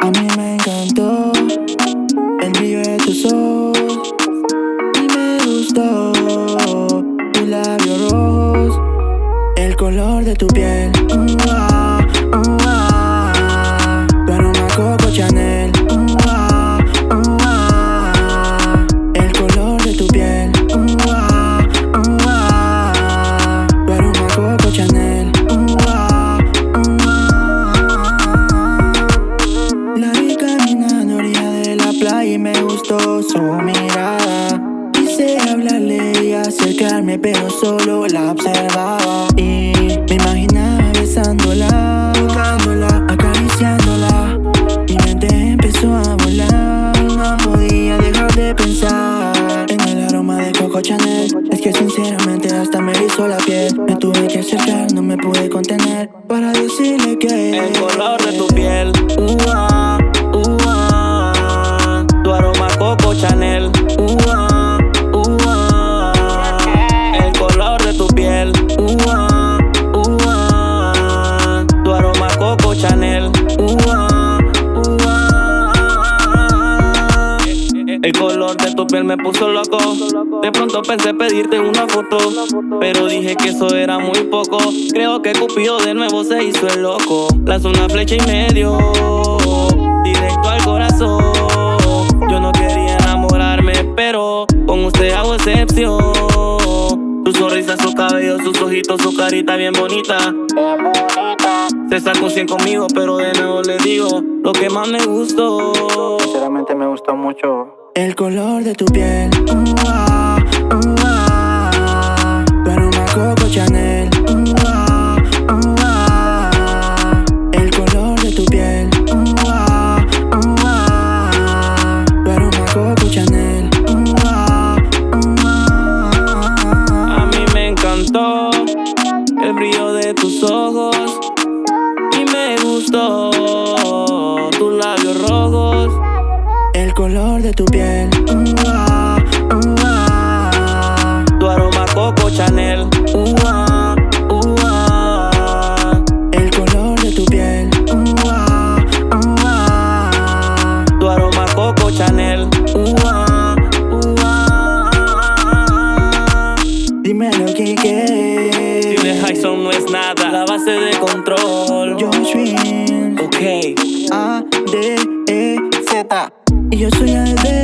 A mí me encantó el brillo de tus ojos, y me gustó tu labio rosa, el color de tu piel. Su mirada. Quise hablarle y acercarme, pero solo la observaba. Y me imaginaba besándola, tocándola, acariciándola. Mi mente empezó a volar, no podía dejar de pensar en el aroma de Coco Chanel. Es que sinceramente hasta me hizo la piel. Me tuve que acercar, no me pude contener para decirle que el color de tu piel. El color de tu piel me puso loco. De pronto pensé pedirte una foto, pero dije que eso era muy poco. Creo que Cupido de nuevo se hizo el loco. Lanzó una flecha y medio, directo al corazón. Yo no quería enamorarme, pero con usted hago excepción. Su sonrisa, su cabello, sus ojitos, su carita bien bonita. Se sacó un 100 conmigo, pero de nuevo le digo lo que más me gustó. Sinceramente me gustó mucho. El color de tu piel. De tu piel. Uh, ah, uh, ah. Tu aroma Coco Chanel. Uh, ah. El color de tu piel. Tu aroma Coco Chanel. Dímelo, Kike. Si de Hyson no es nada, la base de control. Joshua. Ok. A, D, E, Z. Yo soy el baby.